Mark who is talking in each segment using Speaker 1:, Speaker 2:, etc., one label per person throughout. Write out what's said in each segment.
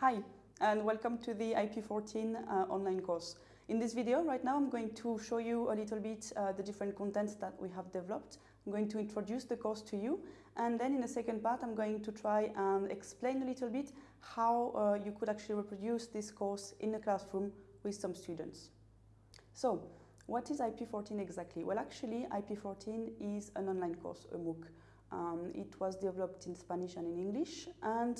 Speaker 1: Hi, and welcome to the IP14 uh, online course. In this video right now I'm going to show you a little bit uh, the different contents that we have developed. I'm going to introduce the course to you and then in the second part I'm going to try and explain a little bit how uh, you could actually reproduce this course in a classroom with some students. So, what is IP14 exactly? Well actually IP14 is an online course, a MOOC. Um, it was developed in Spanish and in English and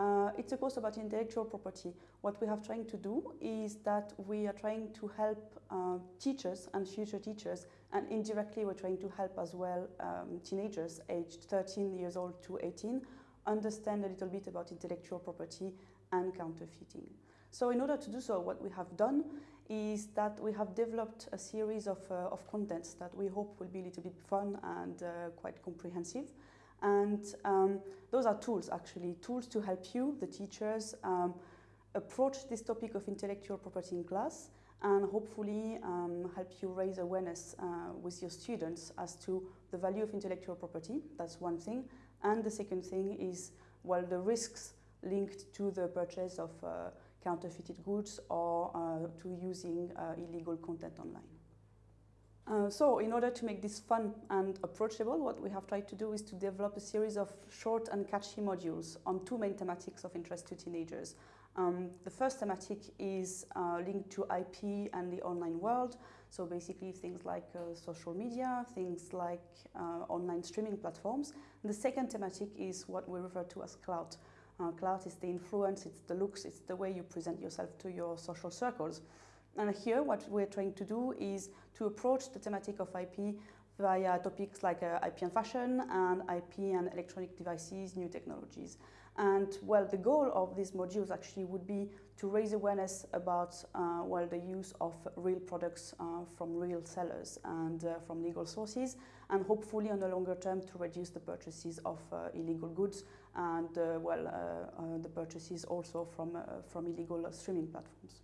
Speaker 1: uh, it's a course about intellectual property. What we have trying to do is that we are trying to help uh, teachers and future teachers and indirectly we're trying to help as well um, teenagers aged 13 years old to 18 understand a little bit about intellectual property and counterfeiting. So in order to do so, what we have done is that we have developed a series of, uh, of contents that we hope will be a little bit fun and uh, quite comprehensive. And um, those are tools, actually, tools to help you, the teachers, um, approach this topic of intellectual property in class and hopefully um, help you raise awareness uh, with your students as to the value of intellectual property. That's one thing. And the second thing is, well, the risks linked to the purchase of uh, counterfeited goods or uh, to using uh, illegal content online. Uh, so in order to make this fun and approachable, what we have tried to do is to develop a series of short and catchy modules on two main thematics of interest to teenagers. Um, the first thematic is uh, linked to IP and the online world, so basically things like uh, social media, things like uh, online streaming platforms. And the second thematic is what we refer to as clout. Uh, clout is the influence, it's the looks, it's the way you present yourself to your social circles. And here what we're trying to do is to approach the thematic of IP via topics like uh, IP and fashion and IP and electronic devices, new technologies. And well, the goal of these modules actually would be to raise awareness about uh, well, the use of real products uh, from real sellers and uh, from legal sources and hopefully on the longer term to reduce the purchases of uh, illegal goods and uh, well, the purchases also from, from illegal streaming platforms.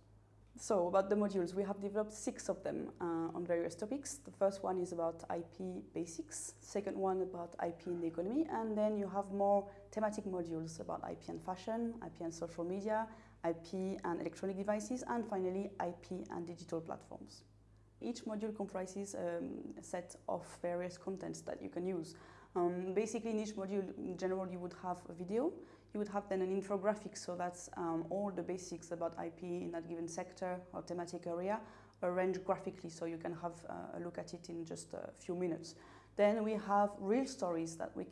Speaker 1: So about the modules, we have developed six of them uh, on various topics. The first one is about IP basics, second one about IP in the economy, and then you have more thematic modules about IP and fashion, IP and social media, IP and electronic devices, and finally IP and digital platforms. Each module comprises um, a set of various contents that you can use. Um, basically, in each module, in general, you would have a video. You would have then an infographic, so that's um, all the basics about IP in that given sector or thematic area, arranged graphically, so you can have uh, a look at it in just a few minutes. Then we have real stories that we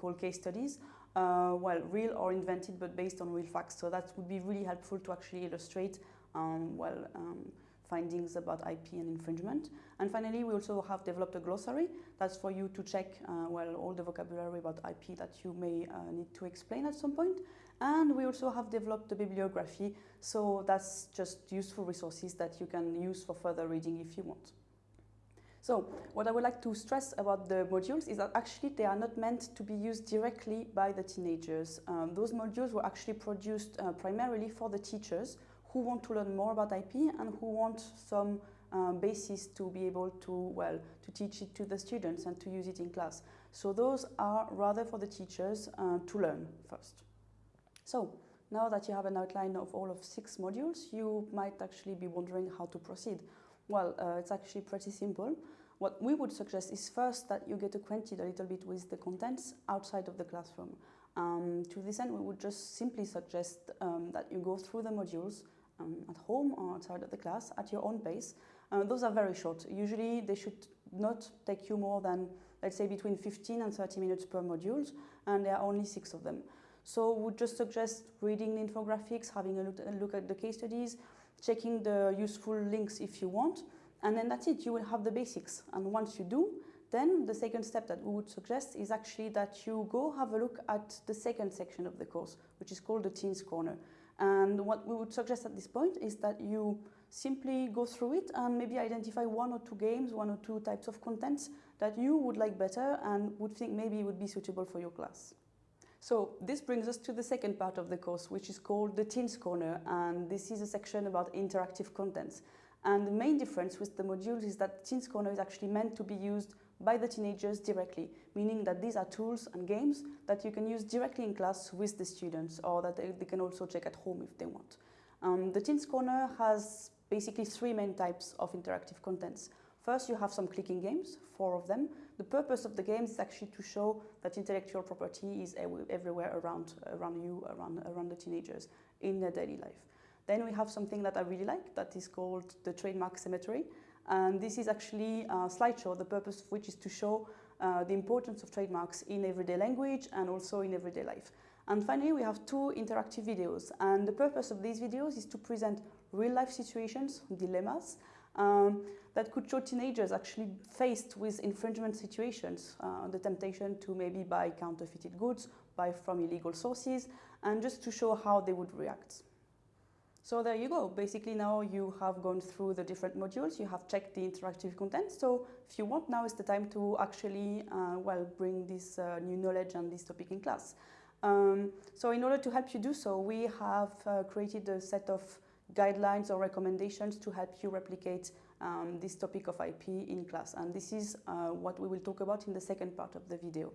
Speaker 1: call case studies, uh, well, real or invented, but based on real facts. So that would be really helpful to actually illustrate, um, well, um, findings about IP and infringement. And finally, we also have developed a glossary. That's for you to check, uh, well, all the vocabulary about IP that you may uh, need to explain at some point. And we also have developed a bibliography. So that's just useful resources that you can use for further reading if you want. So what I would like to stress about the modules is that actually they are not meant to be used directly by the teenagers. Um, those modules were actually produced uh, primarily for the teachers who want to learn more about IP and who want some um, basis to be able to, well, to teach it to the students and to use it in class. So those are rather for the teachers uh, to learn first. So now that you have an outline of all of six modules, you might actually be wondering how to proceed. Well, uh, it's actually pretty simple. What we would suggest is first that you get acquainted a little bit with the contents outside of the classroom. Um, to this end, we would just simply suggest um, that you go through the modules, um, at home or outside of the class at your own pace. Uh, those are very short. Usually they should not take you more than, let's say, between 15 and 30 minutes per module, and there are only six of them. So we would just suggest reading the infographics, having a look, a look at the case studies, checking the useful links if you want, and then that's it, you will have the basics. And once you do, then the second step that we would suggest is actually that you go have a look at the second section of the course, which is called the Teens Corner. And what we would suggest at this point is that you simply go through it and maybe identify one or two games, one or two types of contents that you would like better and would think maybe would be suitable for your class. So this brings us to the second part of the course, which is called the Teens Corner, and this is a section about interactive contents. And the main difference with the modules is that Teens Corner is actually meant to be used by the teenagers directly, meaning that these are tools and games that you can use directly in class with the students or that they, can also check at home if they want. Um, the Teens Corner has basically three main types of interactive contents. First, you have some clicking games, four of them. The purpose of the games is actually to show that intellectual property is everywhere around, around you, around, around the teenagers in their daily life. Then we have something that I really like that is called the trademark cemetery. And this is actually a slideshow, the purpose of which is to show uh, the importance of trademarks in everyday language and also in everyday life. And finally, we have two interactive videos. And the purpose of these videos is to present real life situations, dilemmas, um, that could show teenagers actually faced with infringement situations, uh, the temptation to maybe buy counterfeited goods, buy from illegal sources, and just to show how they would react. So there you go. Basically now you have gone through the different modules, you have checked the interactive content. So if you want, now is the time to actually, uh, well, bring this uh, new knowledge and this topic in class. Um, so in order to help you do so, we have uh, created a set of guidelines or recommendations to help you replicate um, this topic of IP in class. And this is uh, what we will talk about in the second part of the video.